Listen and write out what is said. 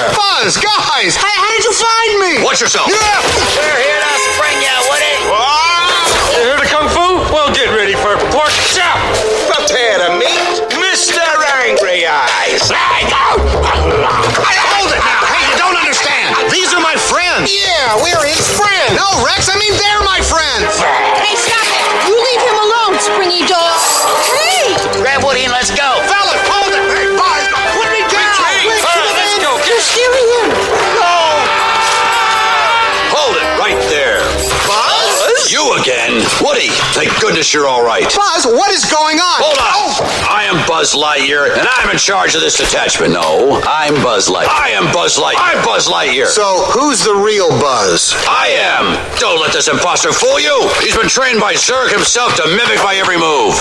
here? Buzz, guys, how, how did you find me? Watch yourself. Yeah. We're here to spring you, Woody. Ah! You heard of Kung Fu? Well, get ready for pork chop. Prepare to meet Mr. Angry Eyes. Hold it now. Hey, you don't understand. These are my friends. Yeah, we're his friends. No, Rex, I mean they're my friends. Hey, stop it! You leave him alone, springy dog. Hey! Grab Woody and let's go. Again. Woody, thank goodness you're all right. Buzz, what is going on? Hold on. Oh, I am Buzz Lightyear, and I'm in charge of this detachment. No, I'm Buzz Light. I am Buzz Light. I'm Buzz Lightyear. so who's the real Buzz? I am. Don't let this imposter fool you. He's been trained by Zurg himself to mimic my every move.